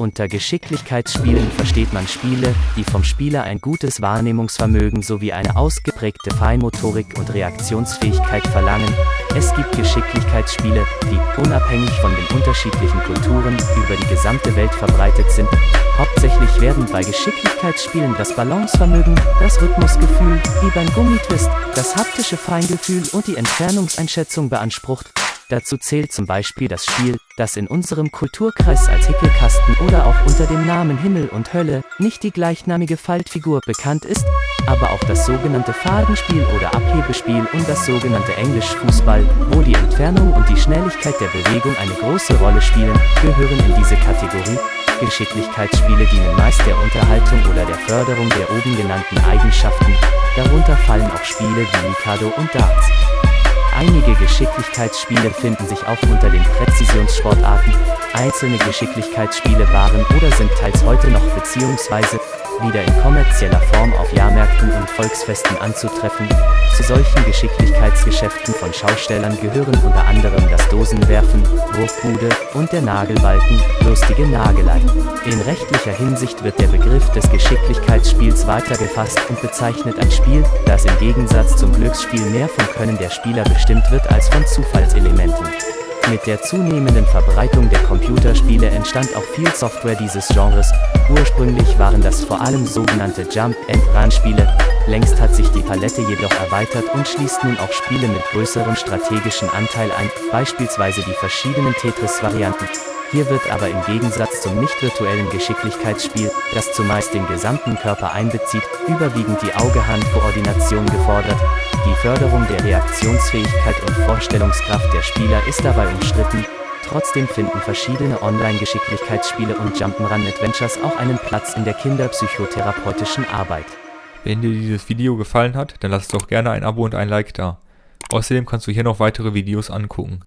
Unter Geschicklichkeitsspielen versteht man Spiele, die vom Spieler ein gutes Wahrnehmungsvermögen sowie eine ausgeprägte Feinmotorik und Reaktionsfähigkeit verlangen. Es gibt Geschicklichkeitsspiele, die, unabhängig von den unterschiedlichen Kulturen, über die gesamte Welt verbreitet sind. Hauptsächlich werden bei Geschicklichkeitsspielen das Balancevermögen, das Rhythmusgefühl, wie beim Gummitwist, das haptische Feingefühl und die Entfernungseinschätzung beansprucht. Dazu zählt zum Beispiel das Spiel, das in unserem Kulturkreis als Hickelkasten oder auch unter dem Namen Himmel und Hölle, nicht die gleichnamige Faltfigur bekannt ist, aber auch das sogenannte Fadenspiel oder Abhebespiel und das sogenannte Englisch Fußball, wo die Entfernung und die Schnelligkeit der Bewegung eine große Rolle spielen, gehören in diese Kategorie. Geschicklichkeitsspiele dienen meist der Unterhaltung oder der Förderung der oben genannten Eigenschaften, darunter fallen auch Spiele wie Mikado und Darts. Geschicklichkeitsspiele finden sich auch unter den Präzisionssportarten. Einzelne Geschicklichkeitsspiele waren oder sind teils heute noch bzw wieder in kommerzieller Form auf Jahrmärkten und Volksfesten anzutreffen. Zu solchen Geschicklichkeitsgeschäften von Schaustellern gehören unter anderem das Dosenwerfen, Wurfbude und der Nagelbalken, lustige Nagelei. In rechtlicher Hinsicht wird der Begriff des Geschicklichkeitsspiels weitergefasst und bezeichnet ein Spiel, das im Gegensatz zum Glücksspiel mehr vom Können der Spieler bestimmt wird als von Zufallselementen. Mit der zunehmenden Verbreitung der Computerspiele entstand auch viel Software dieses Genres. Ursprünglich waren das vor allem sogenannte Jump-and-Run-Spiele. Längst hat sich die Palette jedoch erweitert und schließt nun auch Spiele mit größerem strategischen Anteil ein, beispielsweise die verschiedenen Tetris-Varianten. Hier wird aber im Gegensatz zum nicht-virtuellen Geschicklichkeitsspiel, das zumeist den gesamten Körper einbezieht, überwiegend die Auge-Hand-Koordination gefordert. Die Förderung der Reaktionsfähigkeit und Vorstellungskraft der Spieler ist dabei umstritten, Trotzdem finden verschiedene Online-Geschicklichkeitsspiele und Jump'n'Run-Adventures auch einen Platz in der kinderpsychotherapeutischen Arbeit. Wenn dir dieses Video gefallen hat, dann lass doch gerne ein Abo und ein Like da. Außerdem kannst du hier noch weitere Videos angucken.